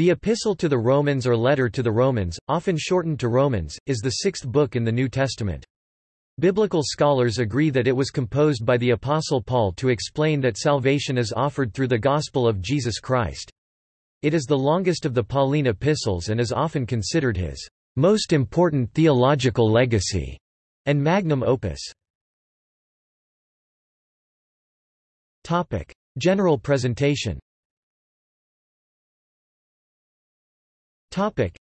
The Epistle to the Romans or Letter to the Romans, often shortened to Romans, is the sixth book in the New Testament. Biblical scholars agree that it was composed by the Apostle Paul to explain that salvation is offered through the gospel of Jesus Christ. It is the longest of the Pauline epistles and is often considered his most important theological legacy and magnum opus. General presentation. Topic: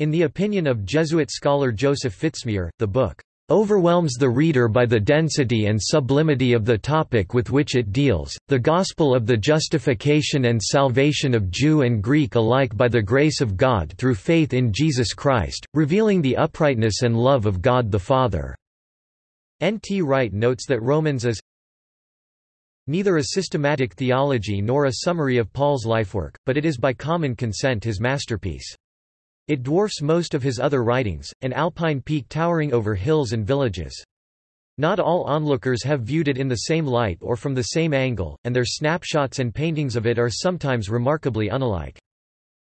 In the opinion of Jesuit scholar Joseph Fitzmyer, the book overwhelms the reader by the density and sublimity of the topic with which it deals, the gospel of the justification and salvation of Jew and Greek alike by the grace of God through faith in Jesus Christ, revealing the uprightness and love of God the Father." N. T. Wright notes that Romans is neither a systematic theology nor a summary of Paul's lifework, but it is by common consent his masterpiece. It dwarfs most of his other writings, an alpine peak towering over hills and villages. Not all onlookers have viewed it in the same light or from the same angle, and their snapshots and paintings of it are sometimes remarkably unalike.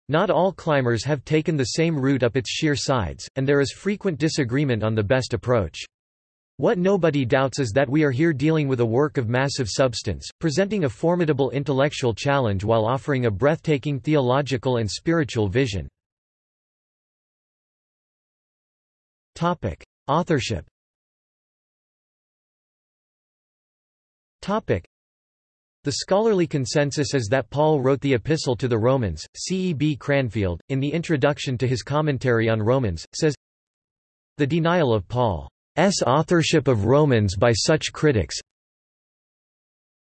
Not all climbers have taken the same route up its sheer sides, and there is frequent disagreement on the best approach. What nobody doubts is that we are here dealing with a work of massive substance, presenting a formidable intellectual challenge while offering a breathtaking theological and spiritual vision. Topic: Authorship. Topic: The scholarly consensus is that Paul wrote the Epistle to the Romans. C. E. B. Cranfield, in the introduction to his commentary on Romans, says, The denial of Paul's authorship of Romans by such critics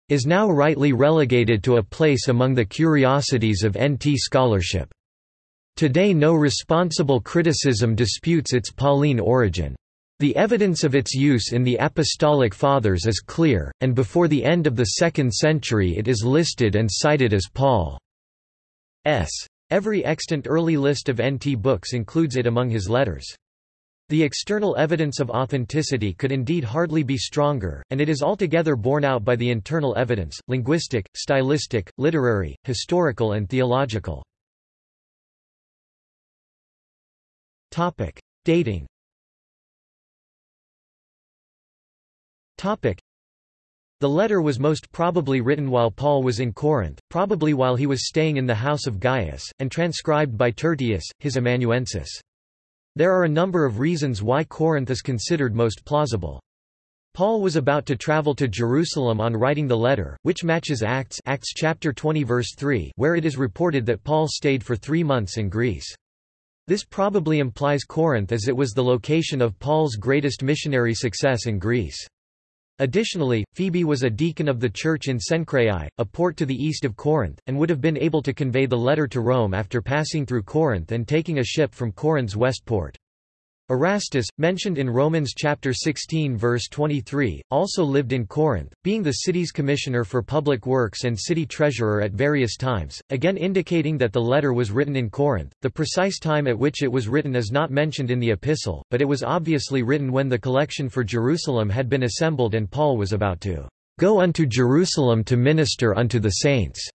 is now rightly relegated to a place among the curiosities of NT scholarship. Today no responsible criticism disputes its Pauline origin. The evidence of its use in the Apostolic Fathers is clear, and before the end of the second century it is listed and cited as Paul's. Every extant early list of NT books includes it among his letters. The external evidence of authenticity could indeed hardly be stronger, and it is altogether borne out by the internal evidence, linguistic, stylistic, literary, historical and theological. Topic: Dating. The letter was most probably written while Paul was in Corinth, probably while he was staying in the house of Gaius, and transcribed by Tertius, his amanuensis. There are a number of reasons why Corinth is considered most plausible. Paul was about to travel to Jerusalem on writing the letter, which matches Acts, Acts chapter 20 verse 3, where it is reported that Paul stayed for 3 months in Greece. This probably implies Corinth as it was the location of Paul's greatest missionary success in Greece. Additionally, Phoebe was a deacon of the church in Cenchreae, a port to the east of Corinth, and would have been able to convey the letter to Rome after passing through Corinth and taking a ship from Corinth's west port. Erastus, mentioned in Romans chapter 16 verse 23, also lived in Corinth, being the city's commissioner for public works and city treasurer at various times, again indicating that the letter was written in Corinth. The precise time at which it was written is not mentioned in the epistle, but it was obviously written when the collection for Jerusalem had been assembled and Paul was about to go unto Jerusalem to minister unto the saints.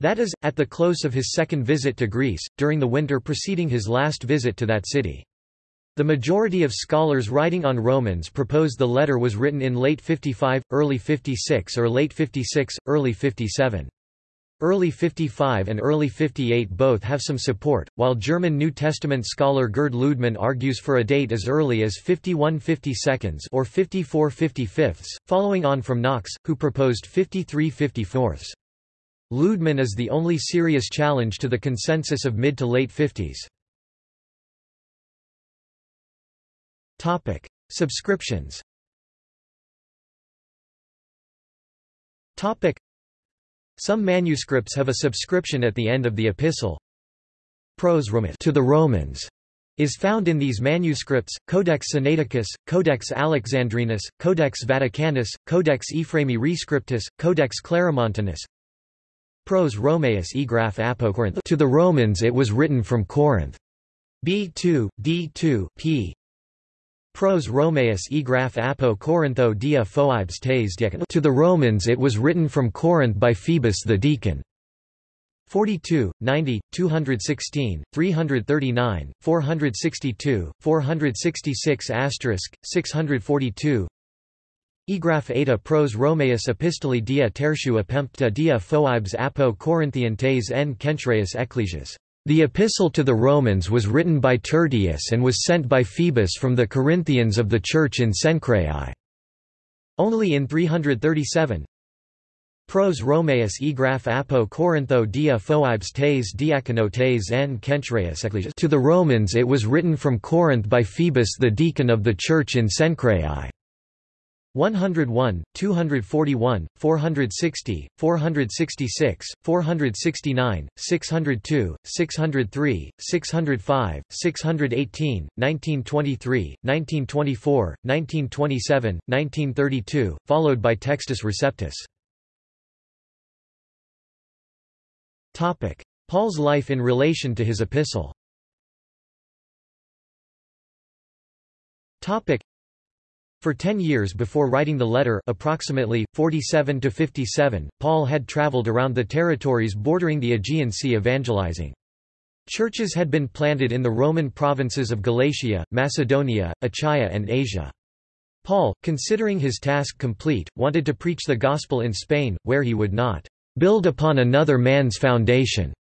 That is, at the close of his second visit to Greece, during the winter preceding his last visit to that city. The majority of scholars writing on Romans propose the letter was written in late 55, early 56 or late 56, early 57. Early 55 and early 58 both have some support, while German New Testament scholar Gerd Ludemann argues for a date as early as 51 52 or 54 55, following on from Knox, who proposed 53 54. Ludemann is the only serious challenge to the consensus of mid to late 50s. Topic: Subscriptions. Topic: Some manuscripts have a subscription at the end of the epistle. Pros Romat to the Romans is found in these manuscripts, Codex Sinaiticus, Codex Alexandrinus, Codex Vaticanus, Codex Ephraemi Rescriptus, Codex Claromontanus. Pros Romaeus e Graph Apocorinth to the Romans it was written from Corinth. B2, D2, p. Pros Romaeus e graph apo Corintho dia phoibes tes To the Romans it was written from Corinth by Phoebus the deacon. 42, 90, 216, 339, 462, 466 asterisk, 642 Egraph eta pros Romaeus epistoli dia tertiu apempta dia phoibes apo Corinthiantes en Kenchreus ecclesias. The epistle to the Romans was written by Tertius and was sent by Phoebus from the Corinthians of the Church in Cenchreae. Only in 337, Pros Romaeus egraph apo Corintho dia phoibes tes diaconotes en Kenchreus ecclesias To the Romans it was written from Corinth by Phoebus the deacon of the church in Cenchreae. 101, 241, 460, 466, 469, 602, 603, 605, 618, 1923, 1924, 1927, 1932, followed by Textus Receptus. Paul's life in relation to his epistle for ten years before writing the letter approximately, 47 to 57, Paul had traveled around the territories bordering the Aegean Sea evangelizing. Churches had been planted in the Roman provinces of Galatia, Macedonia, Achaia and Asia. Paul, considering his task complete, wanted to preach the gospel in Spain, where he would not build upon another man's foundation.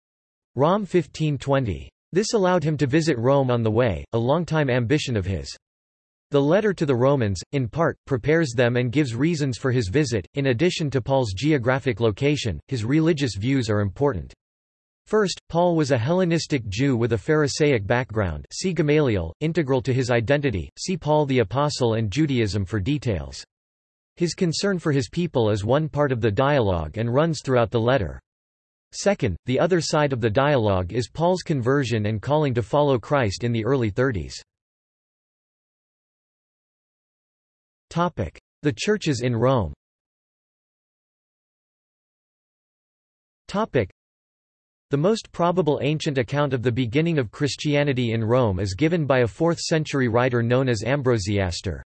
Rom 1520. This allowed him to visit Rome on the way, a long-time ambition of his. The letter to the Romans, in part, prepares them and gives reasons for his visit. In addition to Paul's geographic location, his religious views are important. First, Paul was a Hellenistic Jew with a Pharisaic background see Gamaliel, integral to his identity, see Paul the Apostle and Judaism for details. His concern for his people is one part of the dialogue and runs throughout the letter. Second, the other side of the dialogue is Paul's conversion and calling to follow Christ in the early 30s. The churches in Rome the most probable ancient account of the beginning of Christianity in Rome is given by a 4th-century writer known as Ambrosiaster.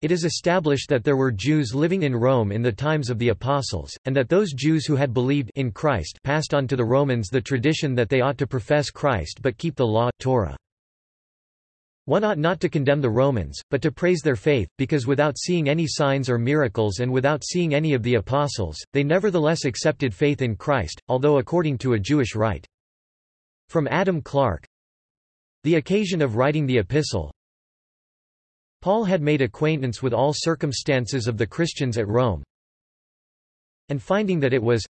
It is established that there were Jews living in Rome in the times of the Apostles, and that those Jews who had believed in Christ passed on to the Romans the tradition that they ought to profess Christ but keep the law Torah. One ought not to condemn the Romans, but to praise their faith, because without seeing any signs or miracles and without seeing any of the apostles, they nevertheless accepted faith in Christ, although according to a Jewish rite. From Adam Clarke The occasion of writing the epistle, Paul had made acquaintance with all circumstances of the Christians at Rome, and finding that it was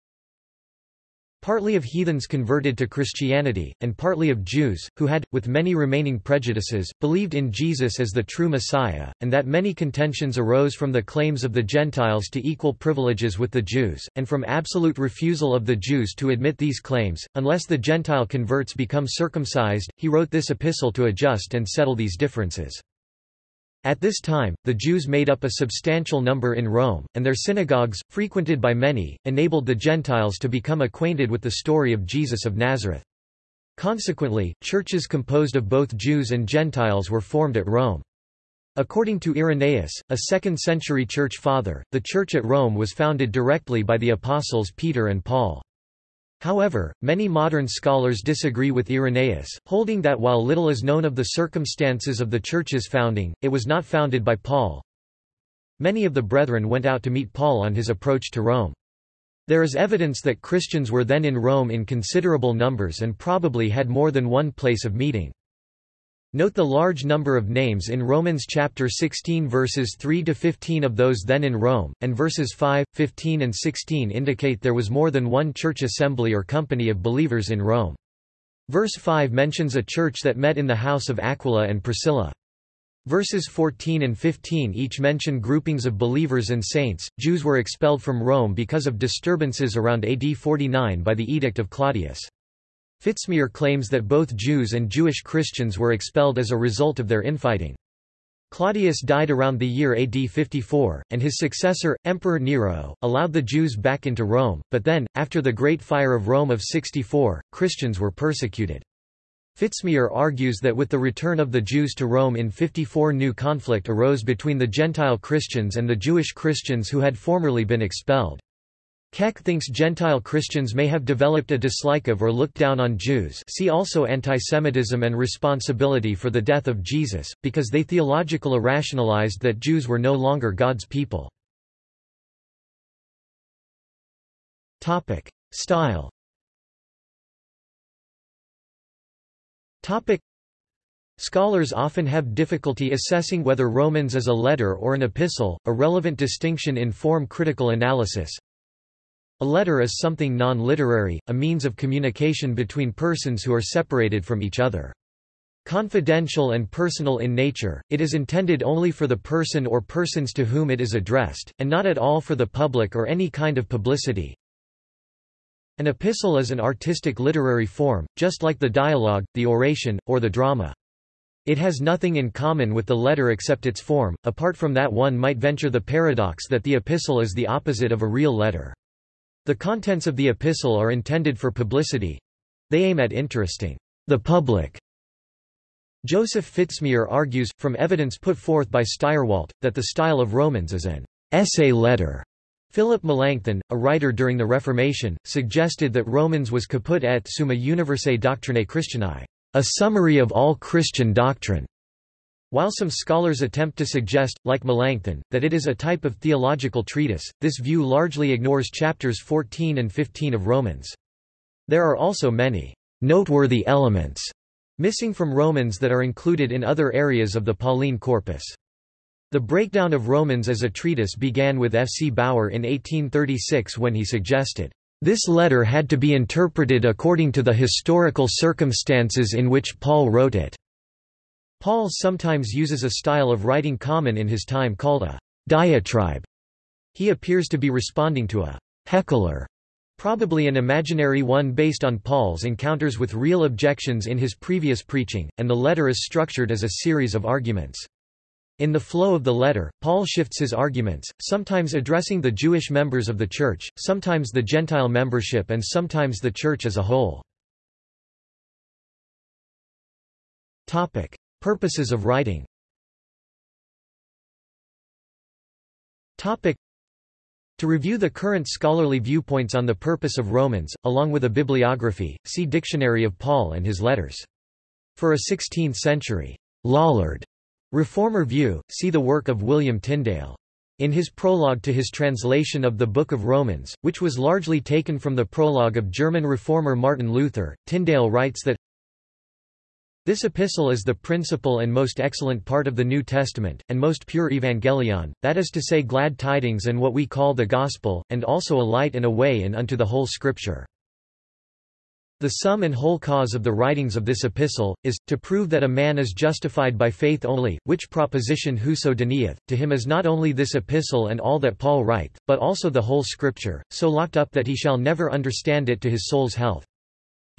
partly of heathens converted to Christianity, and partly of Jews, who had, with many remaining prejudices, believed in Jesus as the true Messiah, and that many contentions arose from the claims of the Gentiles to equal privileges with the Jews, and from absolute refusal of the Jews to admit these claims, unless the Gentile converts become circumcised, he wrote this epistle to adjust and settle these differences. At this time, the Jews made up a substantial number in Rome, and their synagogues, frequented by many, enabled the Gentiles to become acquainted with the story of Jesus of Nazareth. Consequently, churches composed of both Jews and Gentiles were formed at Rome. According to Irenaeus, a 2nd-century church father, the church at Rome was founded directly by the apostles Peter and Paul. However, many modern scholars disagree with Irenaeus, holding that while little is known of the circumstances of the Church's founding, it was not founded by Paul. Many of the brethren went out to meet Paul on his approach to Rome. There is evidence that Christians were then in Rome in considerable numbers and probably had more than one place of meeting. Note the large number of names in Romans chapter 16 verses 3 to 15 of those then in Rome, and verses 5, 15 and 16 indicate there was more than one church assembly or company of believers in Rome. Verse 5 mentions a church that met in the house of Aquila and Priscilla. Verses 14 and 15 each mention groupings of believers and saints. Jews were expelled from Rome because of disturbances around AD 49 by the Edict of Claudius. Fitzmyer claims that both Jews and Jewish Christians were expelled as a result of their infighting. Claudius died around the year AD 54, and his successor, Emperor Nero, allowed the Jews back into Rome, but then, after the Great Fire of Rome of 64, Christians were persecuted. Fitzmyer argues that with the return of the Jews to Rome in 54 new conflict arose between the Gentile Christians and the Jewish Christians who had formerly been expelled. Keck thinks Gentile Christians may have developed a dislike of or looked down on Jews see also antisemitism and responsibility for the death of Jesus, because they theological irrationalized that Jews were no longer God's people. Style Scholars often have difficulty assessing whether Romans is a letter or an epistle, a relevant distinction in form critical analysis. A letter is something non-literary, a means of communication between persons who are separated from each other. Confidential and personal in nature, it is intended only for the person or persons to whom it is addressed, and not at all for the public or any kind of publicity. An epistle is an artistic literary form, just like the dialogue, the oration, or the drama. It has nothing in common with the letter except its form, apart from that one might venture the paradox that the epistle is the opposite of a real letter. The contents of the epistle are intended for publicity. They aim at interesting the public. Joseph Fitzmyer argues, from evidence put forth by Stirewalt, that the style of Romans is an essay letter. Philip Melanchthon, a writer during the Reformation, suggested that Romans was caput et summa universae doctrinae Christianae, a summary of all Christian doctrine. While some scholars attempt to suggest, like Melanchthon, that it is a type of theological treatise, this view largely ignores chapters 14 and 15 of Romans. There are also many noteworthy elements missing from Romans that are included in other areas of the Pauline corpus. The breakdown of Romans as a treatise began with F. C. Baur in 1836 when he suggested, "...this letter had to be interpreted according to the historical circumstances in which Paul wrote it." Paul sometimes uses a style of writing common in his time called a diatribe. He appears to be responding to a heckler, probably an imaginary one based on Paul's encounters with real objections in his previous preaching, and the letter is structured as a series of arguments. In the flow of the letter, Paul shifts his arguments, sometimes addressing the Jewish members of the church, sometimes the Gentile membership and sometimes the church as a whole. Purposes of writing To review the current scholarly viewpoints on the purpose of Romans, along with a bibliography, see Dictionary of Paul and his letters. For a 16th-century Lollard reformer view, see the work of William Tyndale. In his prologue to his translation of the Book of Romans, which was largely taken from the prologue of German reformer Martin Luther, Tyndale writes that this epistle is the principal and most excellent part of the New Testament, and most pure evangelion, that is to say glad tidings and what we call the gospel, and also a light and a way and unto the whole Scripture. The sum and whole cause of the writings of this epistle, is, to prove that a man is justified by faith only, which proposition whoso denieth, to him is not only this epistle and all that Paul writeth, but also the whole Scripture, so locked up that he shall never understand it to his soul's health.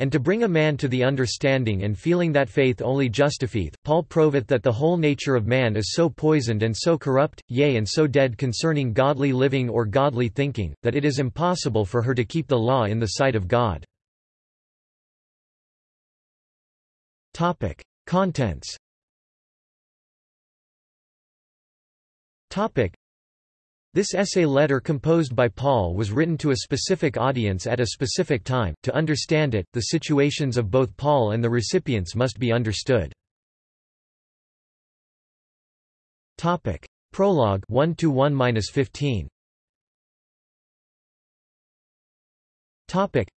And to bring a man to the understanding and feeling that faith only justifieth, Paul proveth that the whole nature of man is so poisoned and so corrupt, yea and so dead concerning godly living or godly thinking, that it is impossible for her to keep the law in the sight of God. Contents this essay letter composed by Paul was written to a specific audience at a specific time. To understand it, the situations of both Paul and the recipients must be understood. Topic: Prologue 1 to 1-15. Topic.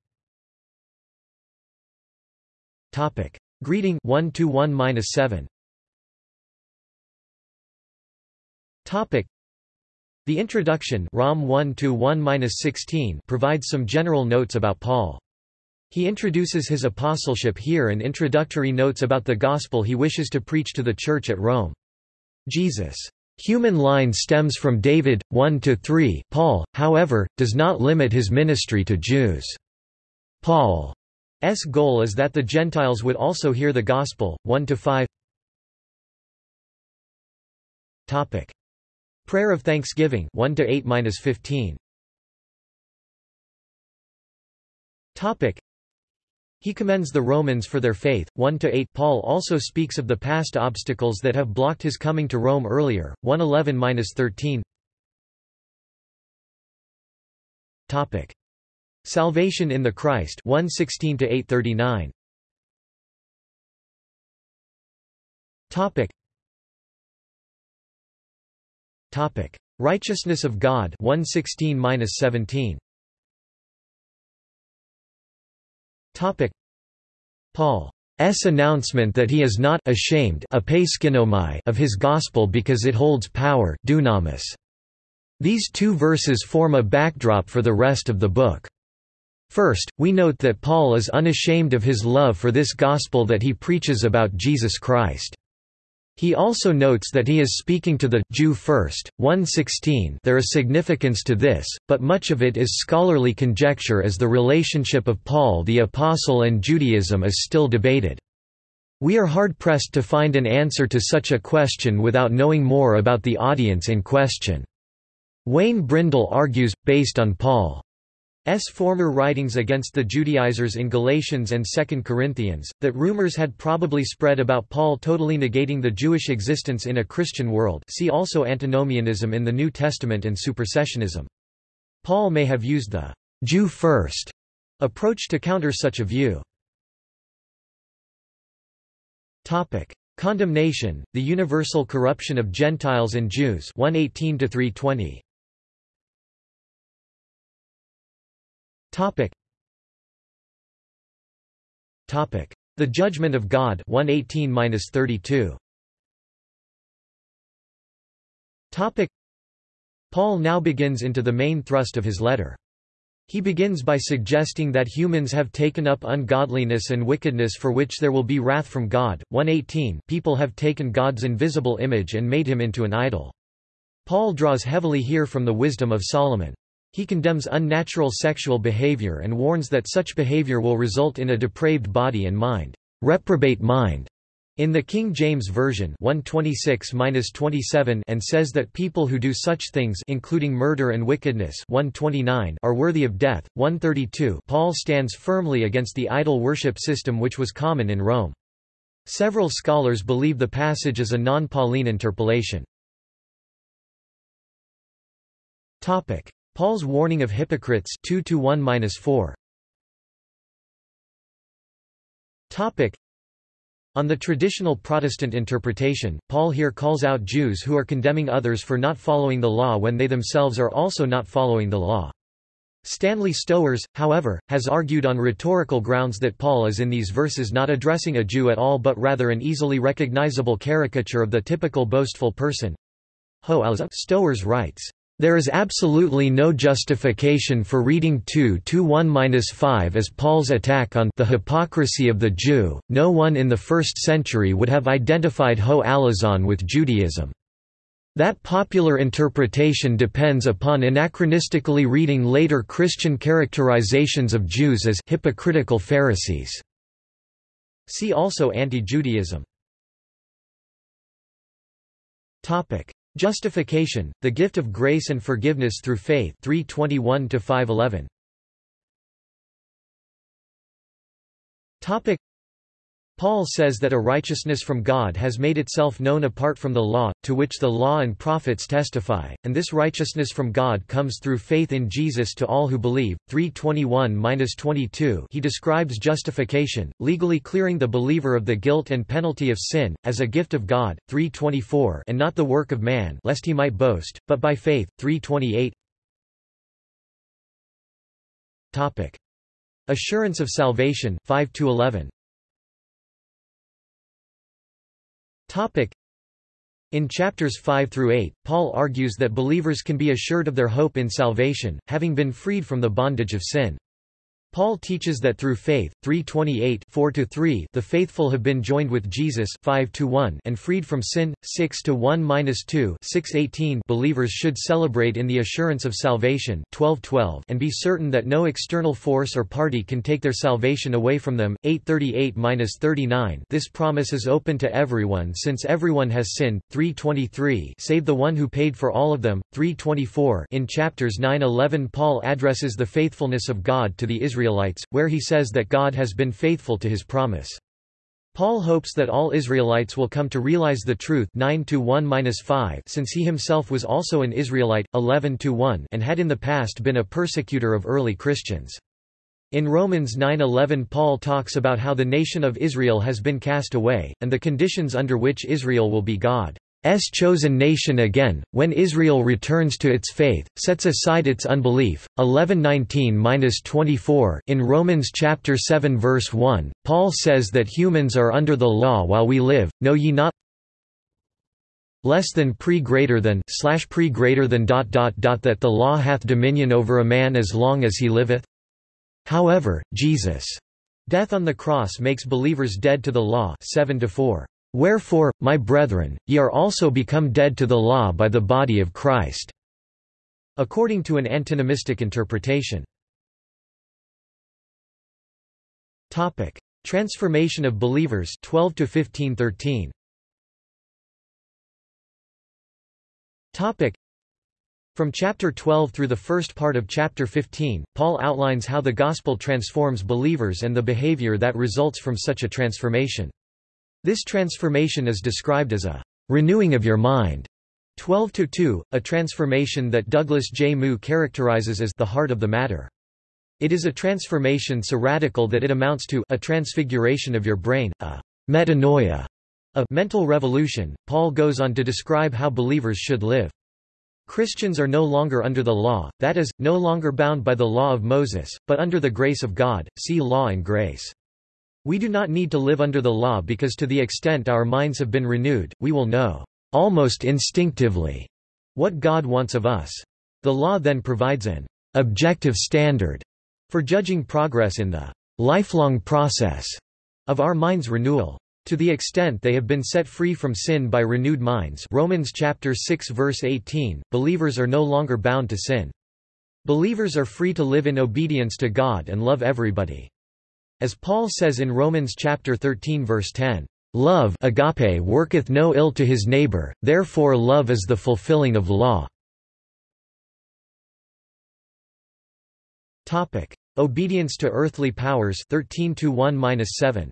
Topic: Greeting 1 to 1-7. Topic the introduction Rom 1 provides some general notes about Paul. He introduces his apostleship here and introductory notes about the gospel he wishes to preach to the church at Rome. Jesus' human line stems from David, 1–3 Paul, however, does not limit his ministry to Jews. Paul's goal is that the Gentiles would also hear the gospel, 1–5 Prayer of Thanksgiving 1 to 8-15. Topic he commends the Romans for their faith. 1 to 8 Paul also speaks of the past obstacles that have blocked his coming to Rome earlier. 111-13. Topic. Salvation in the Christ 116 to 839. Topic. Topic. Righteousness of God 116-17. Topic. Paul's announcement that he is not ashamed of his gospel because it holds power dunamis. These two verses form a backdrop for the rest of the book. First, we note that Paul is unashamed of his love for this gospel that he preaches about Jesus Christ. He also notes that he is speaking to the Jew first. 116 There is significance to this, but much of it is scholarly conjecture as the relationship of Paul the Apostle and Judaism is still debated. We are hard-pressed to find an answer to such a question without knowing more about the audience in question. Wayne Brindle argues, based on Paul's former writings against the Judaizers in Galatians and 2 Corinthians, that rumors had probably spread about Paul totally negating the Jewish existence in a Christian world see also antinomianism in the New Testament and supersessionism. Paul may have used the «Jew first approach to counter such a view. Topic: Condemnation, the universal corruption of Gentiles and Jews 118 320. Topic. Topic. The Judgment of God 118-32. Topic. Paul now begins into the main thrust of his letter. He begins by suggesting that humans have taken up ungodliness and wickedness for which there will be wrath from God. 118 People have taken God's invisible image and made him into an idol. Paul draws heavily here from the wisdom of Solomon. He condemns unnatural sexual behavior and warns that such behavior will result in a depraved body and mind, reprobate mind. In the King James Version 126-27 and says that people who do such things including murder and wickedness 129 are worthy of death. 132 Paul stands firmly against the idol worship system which was common in Rome. Several scholars believe the passage is a non-Pauline interpolation. Topic: Paul's warning of hypocrites 2 to 1-4. Topic on the traditional Protestant interpretation, Paul here calls out Jews who are condemning others for not following the law when they themselves are also not following the law. Stanley Stowers, however, has argued on rhetorical grounds that Paul is in these verses not addressing a Jew at all but rather an easily recognizable caricature of the typical boastful person. Stowers writes, there is absolutely no justification for reading 2 to 1-5 as Paul's attack on the hypocrisy of the Jew. No one in the first century would have identified Ho Alazon with Judaism. That popular interpretation depends upon anachronistically reading later Christian characterizations of Jews as hypocritical Pharisees. See also Anti-Judaism. Justification, the gift of grace and forgiveness through faith 321 511. Topic Paul says that a righteousness from God has made itself known apart from the law, to which the law and prophets testify, and this righteousness from God comes through faith in Jesus to all who believe. 321-22 He describes justification, legally clearing the believer of the guilt and penalty of sin, as a gift of God, 324 and not the work of man lest he might boast, but by faith, 328 Assurance of salvation, 5–11 In chapters 5 through 8, Paul argues that believers can be assured of their hope in salvation, having been freed from the bondage of sin. Paul teaches that through faith, 3:28 4-3 the faithful have been joined with Jesus 5 and freed from sin, 6 1-2 618 believers should celebrate in the assurance of salvation 12 and be certain that no external force or party can take their salvation away from them, 838-39 this promise is open to everyone since everyone has sinned, 323 save the one who paid for all of them, 324 in chapters 9-11 Paul addresses the faithfulness of God to the Israelites Israelites, where he says that God has been faithful to his promise. Paul hopes that all Israelites will come to realize the truth 9 5 since he himself was also an Israelite, 11 1 and had in the past been a persecutor of early Christians. In Romans 9:11 Paul talks about how the nation of Israel has been cast away, and the conditions under which Israel will be God. S chosen nation again, when Israel returns to its faith, sets aside its unbelief. 11:19-24 In Romans chapter 7 verse 1, Paul says that humans are under the law while we live. Know ye not less than pre greater than slash pre greater than dot dot dot that the law hath dominion over a man as long as he liveth? However, Jesus' death on the cross makes believers dead to the law 7 to 4. Wherefore, my brethren, ye are also become dead to the law by the body of Christ." according to an antinomistic interpretation. Transformation of believers 12 to 1513. From chapter 12 through the first part of chapter 15, Paul outlines how the gospel transforms believers and the behavior that results from such a transformation. This transformation is described as a renewing of your mind. 12 to 2, a transformation that Douglas J. Moo characterizes as the heart of the matter. It is a transformation so radical that it amounts to a transfiguration of your brain, a metanoia, a mental revolution. Paul goes on to describe how believers should live. Christians are no longer under the law, that is, no longer bound by the law of Moses, but under the grace of God. See Law and Grace. We do not need to live under the law because to the extent our minds have been renewed, we will know, almost instinctively, what God wants of us. The law then provides an objective standard for judging progress in the lifelong process of our mind's renewal. To the extent they have been set free from sin by renewed minds Romans chapter 6 verse 18, believers are no longer bound to sin. Believers are free to live in obedience to God and love everybody. As Paul says in Romans chapter 13 verse 10, "Love agape worketh no ill to his neighbor, therefore love is the fulfilling of law." Topic: Obedience to earthly powers 13 to 1-7.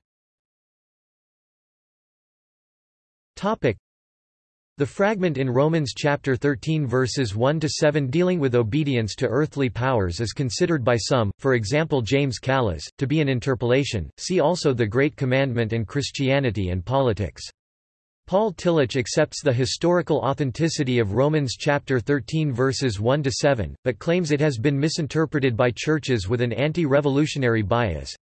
Topic: the fragment in Romans chapter 13 verses 1 to 7 dealing with obedience to earthly powers is considered by some, for example James Kallas, to be an interpolation. See also the Great Commandment and Christianity and Politics. Paul Tillich accepts the historical authenticity of Romans chapter 13 verses 1 to 7, but claims it has been misinterpreted by churches with an anti-revolutionary bias.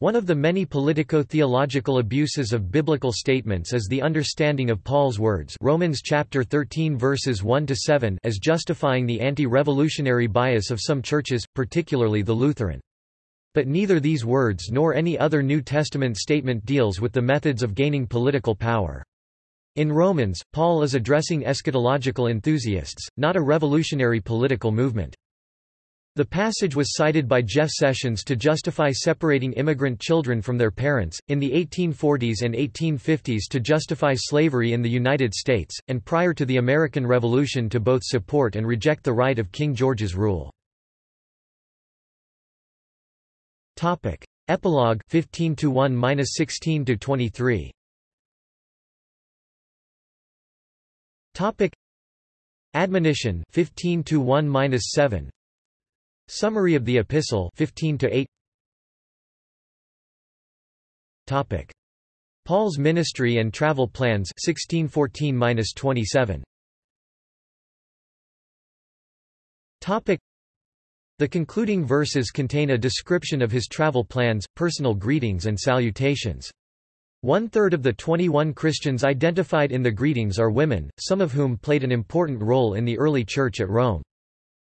One of the many politico-theological abuses of biblical statements is the understanding of Paul's words Romans chapter 13 verses 1 to 7 as justifying the anti-revolutionary bias of some churches, particularly the Lutheran. But neither these words nor any other New Testament statement deals with the methods of gaining political power. In Romans, Paul is addressing eschatological enthusiasts, not a revolutionary political movement. The passage was cited by Jeff Sessions to justify separating immigrant children from their parents, in the 1840s and 1850s to justify slavery in the United States, and prior to the American Revolution to both support and reject the right of King George's rule. Epilogue 15 to 1-16 to 23. Topic Admonition 15 to 1-7 Summary of the Epistle 15 to 8 Topic Paul's ministry and travel plans 1614-27 Topic The concluding verses contain a description of his travel plans, personal greetings and salutations. One-third of the 21 Christians identified in the greetings are women, some of whom played an important role in the early church at Rome.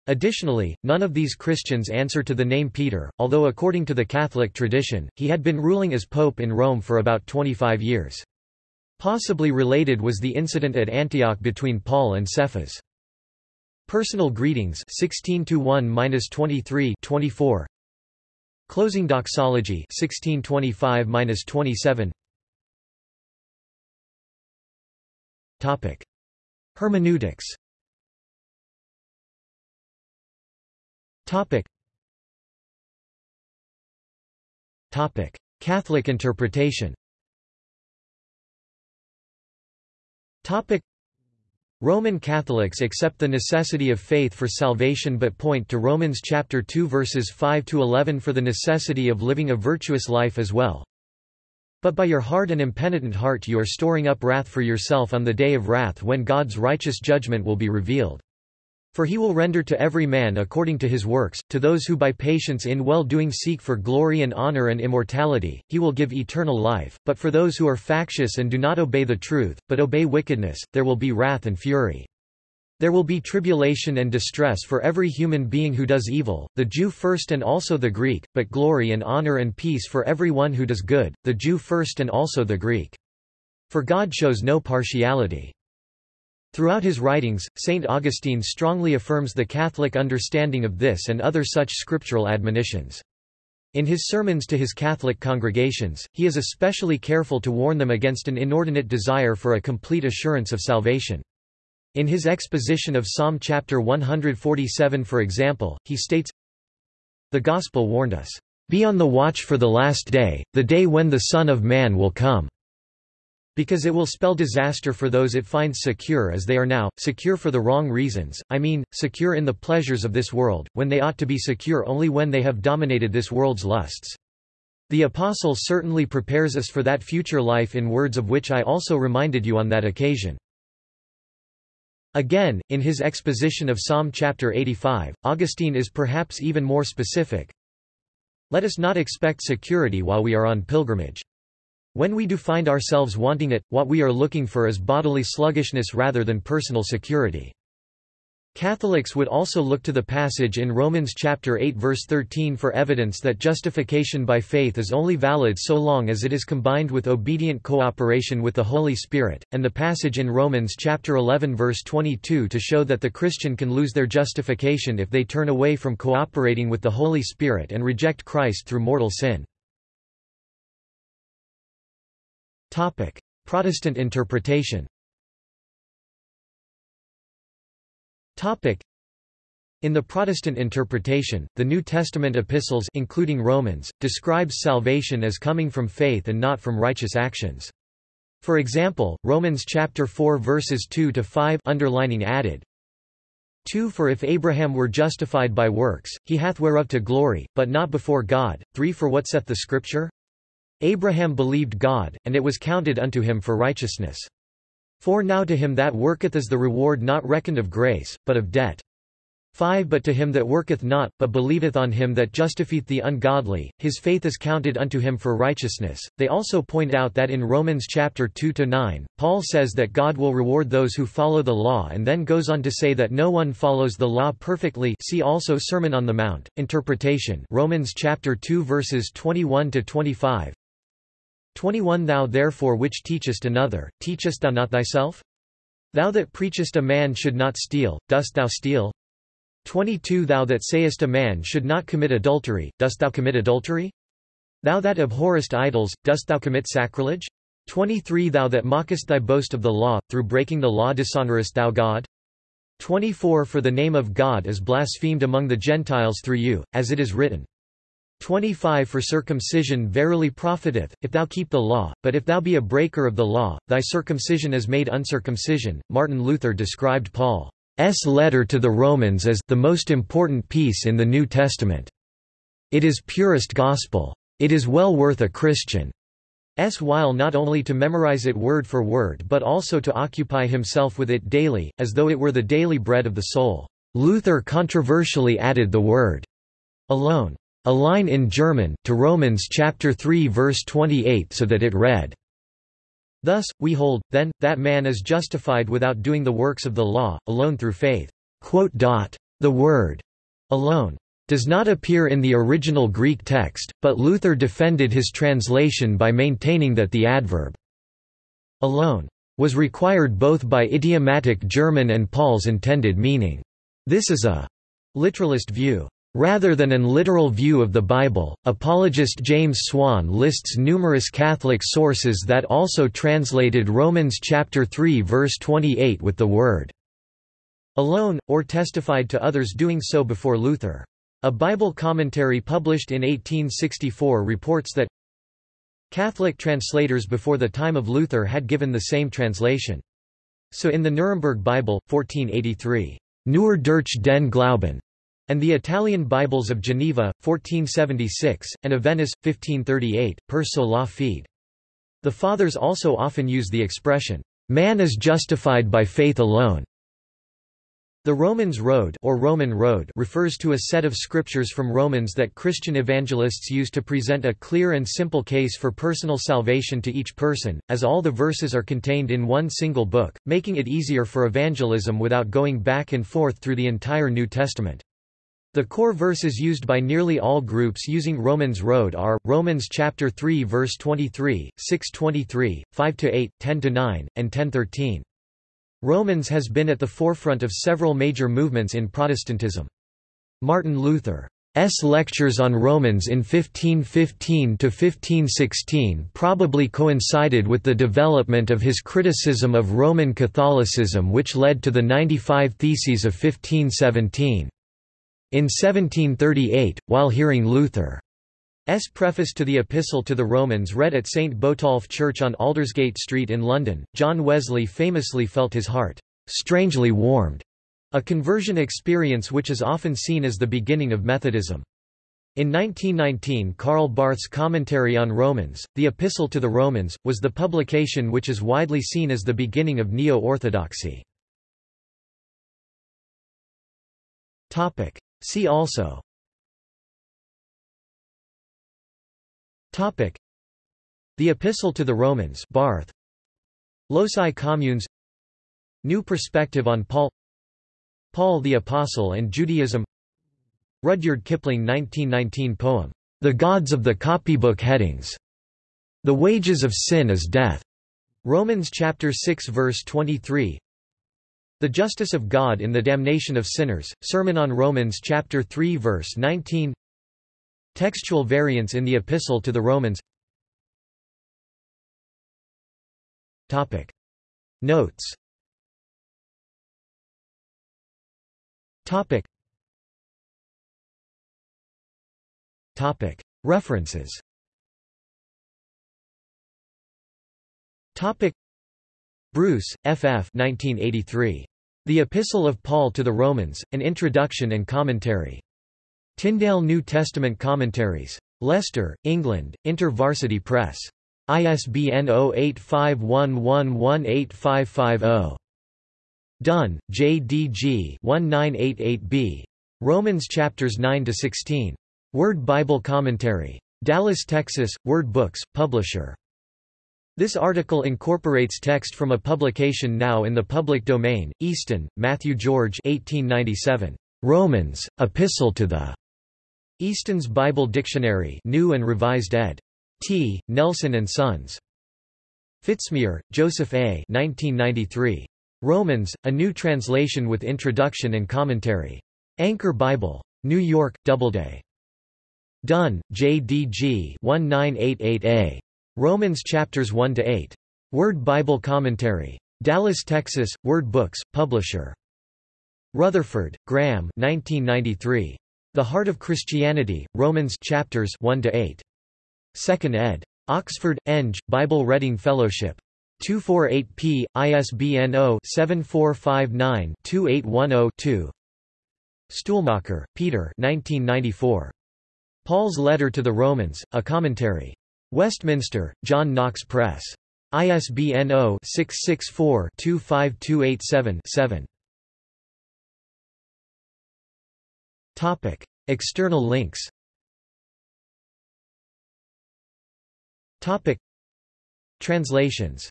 Additionally, none of these Christians answer to the name Peter, although according to the Catholic tradition, he had been ruling as pope in Rome for about 25 years. Possibly related was the incident at Antioch between Paul and Cephas. Personal greetings 16-1-23-24 Closing doxology 1625-27 Topic Hermeneutics Topic. Topic. Catholic interpretation Topic. Roman Catholics accept the necessity of faith for salvation but point to Romans chapter 2 verses 5 to 11 for the necessity of living a virtuous life as well. But by your hard and impenitent heart you are storing up wrath for yourself on the day of wrath when God's righteous judgment will be revealed. For he will render to every man according to his works, to those who by patience in well-doing seek for glory and honor and immortality, he will give eternal life, but for those who are factious and do not obey the truth, but obey wickedness, there will be wrath and fury. There will be tribulation and distress for every human being who does evil, the Jew first and also the Greek, but glory and honor and peace for every one who does good, the Jew first and also the Greek. For God shows no partiality. Throughout his writings, St. Augustine strongly affirms the Catholic understanding of this and other such scriptural admonitions. In his sermons to his Catholic congregations, he is especially careful to warn them against an inordinate desire for a complete assurance of salvation. In his exposition of Psalm chapter 147 for example, he states, The Gospel warned us, "...be on the watch for the last day, the day when the Son of Man will come." Because it will spell disaster for those it finds secure as they are now, secure for the wrong reasons, I mean, secure in the pleasures of this world, when they ought to be secure only when they have dominated this world's lusts. The Apostle certainly prepares us for that future life in words of which I also reminded you on that occasion. Again, in his exposition of Psalm chapter 85, Augustine is perhaps even more specific. Let us not expect security while we are on pilgrimage. When we do find ourselves wanting it, what we are looking for is bodily sluggishness rather than personal security. Catholics would also look to the passage in Romans chapter 8 verse 13 for evidence that justification by faith is only valid so long as it is combined with obedient cooperation with the Holy Spirit, and the passage in Romans chapter 11 verse 22 to show that the Christian can lose their justification if they turn away from cooperating with the Holy Spirit and reject Christ through mortal sin. Topic: Protestant interpretation. Topic: In the Protestant interpretation, the New Testament epistles including Romans describes salvation as coming from faith and not from righteous actions. For example, Romans chapter 4 verses 2 to 5 underlining added 2 For if Abraham were justified by works, he hath whereof to glory, but not before God. 3 For what saith the Scripture? Abraham believed God, and it was counted unto him for righteousness. For now to him that worketh is the reward not reckoned of grace, but of debt. 5 But to him that worketh not, but believeth on him that justifieth the ungodly, his faith is counted unto him for righteousness. They also point out that in Romans chapter 2-9, Paul says that God will reward those who follow the law and then goes on to say that no one follows the law perfectly see also Sermon on the Mount, Interpretation Romans chapter 2 verses 21-25 21 Thou therefore which teachest another, teachest thou not thyself? Thou that preachest a man should not steal, dost thou steal? 22 Thou that sayest a man should not commit adultery, dost thou commit adultery? Thou that abhorrest idols, dost thou commit sacrilege? 23 Thou that mockest thy boast of the law, through breaking the law dishonorest thou God? 24 For the name of God is blasphemed among the Gentiles through you, as it is written, 25 For circumcision verily profiteth, if thou keep the law, but if thou be a breaker of the law, thy circumcision is made uncircumcision. Martin Luther described Paul's letter to the Romans as the most important piece in the New Testament. It is purest gospel. It is well worth a Christian's while not only to memorize it word for word but also to occupy himself with it daily, as though it were the daily bread of the soul. Luther controversially added the word alone a line in German, to Romans chapter 3 verse 28 so that it read, Thus, we hold, then, that man is justified without doing the works of the law, alone through faith. The word alone does not appear in the original Greek text, but Luther defended his translation by maintaining that the adverb alone was required both by idiomatic German and Paul's intended meaning. This is a literalist view. Rather than an literal view of the Bible, apologist James Swan lists numerous Catholic sources that also translated Romans chapter 3 verse 28 with the word alone, or testified to others doing so before Luther. A Bible commentary published in 1864 reports that Catholic translators before the time of Luther had given the same translation. So in the Nuremberg Bible, 1483, Nur durch den Glauben, and the Italian Bibles of Geneva, 1476, and of Venice, 1538, per sola fide. The Fathers also often use the expression, man is justified by faith alone. The Romans Road or Roman Road refers to a set of scriptures from Romans that Christian evangelists use to present a clear and simple case for personal salvation to each person, as all the verses are contained in one single book, making it easier for evangelism without going back and forth through the entire New Testament. The core verses used by nearly all groups using Romans Road are Romans chapter 3 verse 23, 6:23, 5-8, 10-9, and 10-13. Romans has been at the forefront of several major movements in Protestantism. Martin Luther's lectures on Romans in 1515–1516 probably coincided with the development of his criticism of Roman Catholicism which led to the 95 Theses of 1517. In 1738, while hearing Luther S. preface to the Epistle to the Romans read at St. Botolph Church on Aldersgate Street in London, John Wesley famously felt his heart strangely warmed, a conversion experience which is often seen as the beginning of Methodism. In 1919 Karl Barth's commentary on Romans, the Epistle to the Romans, was the publication which is widely seen as the beginning of Neo-Orthodoxy. See also Topic. The Epistle to the Romans Barth. Loci Communes New Perspective on Paul Paul the Apostle and Judaism Rudyard Kipling 1919 poem, The Gods of the Copybook Headings. The Wages of Sin is Death. Romans chapter 6 verse 23. The Justice of God in the Damnation of Sinners. Sermon on Romans chapter 3 verse 19. Textual variants in the Epistle to the Romans Topic. Notes Topic. Topic. References Topic. Bruce, F. F. 1983. The Epistle of Paul to the Romans, An Introduction and Commentary. Tyndale New Testament Commentaries. Leicester, England, InterVarsity Press. ISBN 0851118550. Dunn, J. D. G. 1988b. Romans chapters 9 to 16. Word Bible Commentary. Dallas, Texas, Word Books, publisher. This article incorporates text from a publication now in the public domain. Easton, Matthew George 1897. Romans, Epistle to the Easton's Bible Dictionary New and Revised ed. T. Nelson and Sons. Fitzmyer, Joseph A. 1993. Romans, A New Translation with Introduction and Commentary. Anchor Bible. New York, Doubleday. Dunn, J. D. G. 1988a. Romans chapters 1 to 8. Word Bible Commentary. Dallas, Texas, Word Books, publisher. Rutherford, Graham 1993. The Heart of Christianity, Romans chapters 1 to 8. 2nd ed. Oxford, Eng, Bible Reading Fellowship. 248p, ISBN 0-7459-2810-2 Stuhlmacher, Peter 1994. Paul's Letter to the Romans, A Commentary. Westminster, John Knox Press. ISBN 0-664-25287-7. Topic: External links. Topic: Translations.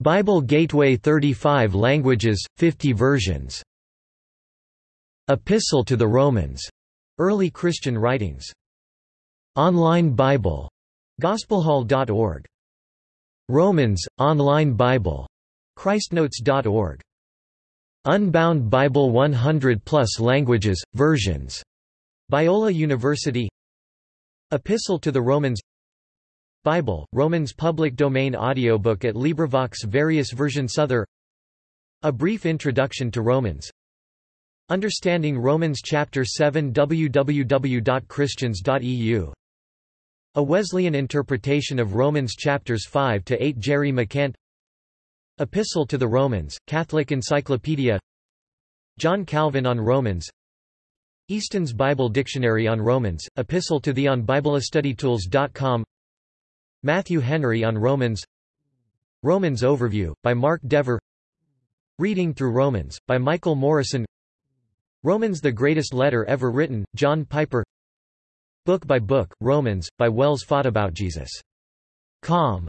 Bible Gateway 35 languages, 50 versions. Epistle to the Romans. Early Christian writings. Online Bible. Gospelhall.org. Romans, Online Bible. Christnotes.org. Unbound Bible 100 plus languages, versions. Biola University Epistle to the Romans Bible, Romans public domain audiobook at LibriVox various versions Other A brief introduction to Romans Understanding Romans chapter 7 www.christians.eu A Wesleyan interpretation of Romans chapters 5 to 8 Jerry McCant. Epistle to the Romans, Catholic Encyclopedia. John Calvin on Romans. Easton's Bible Dictionary on Romans, Epistle to the on BibleStudyTools.com Matthew Henry on Romans. Romans Overview, by Mark Dever. Reading Through Romans, by Michael Morrison. Romans the Greatest Letter Ever Written, John Piper Book by Book, Romans, by Wells Fought About Jesus. Com.